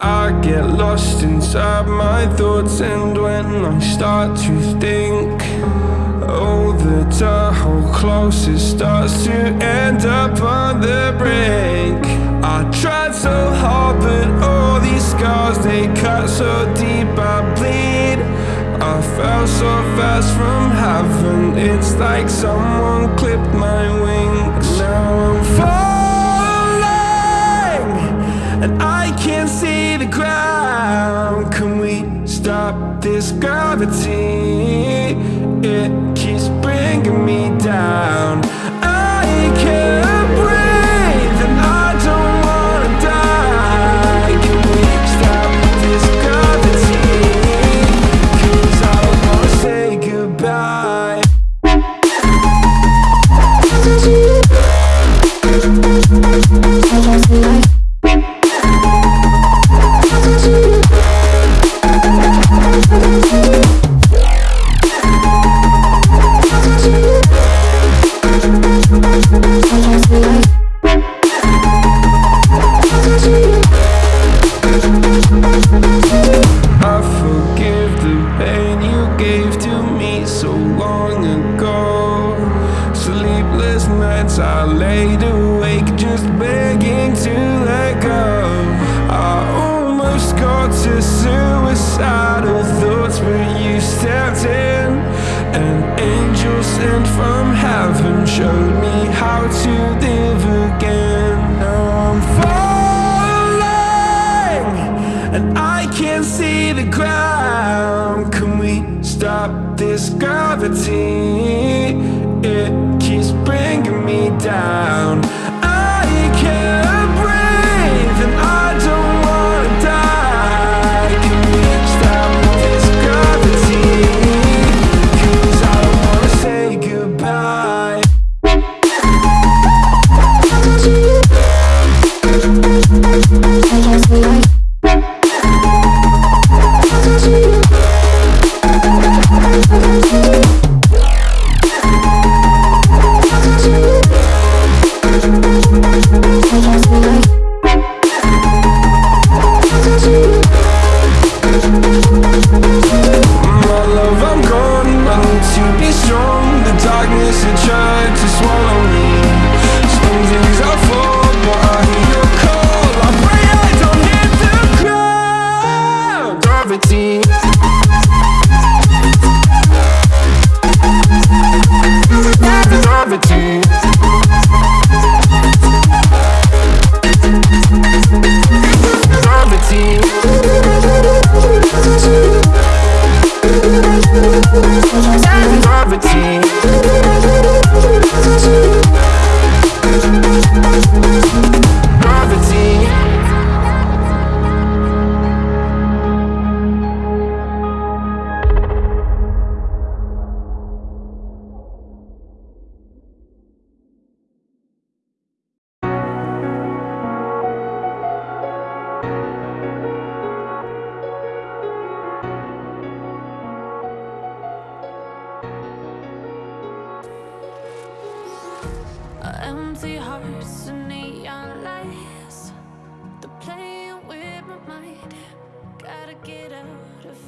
I get lost inside my thoughts And when I start to think Oh, the Tahoe closest starts to end up on the brink. I tried so hard, but all these scars They cut so deep, I bleed. I fell so fast from heaven It's like someone clipped my wings. Now I'm falling stop this gravity? It keeps bringing me down Laid awake just begging to let go. I almost got to suicidal thoughts, but you stepped in. An angel sent from heaven showed me how to live again. Now I'm falling and I can't see the ground. Can we stop this gravity? Down. Thank you. Gravity. Empty hearts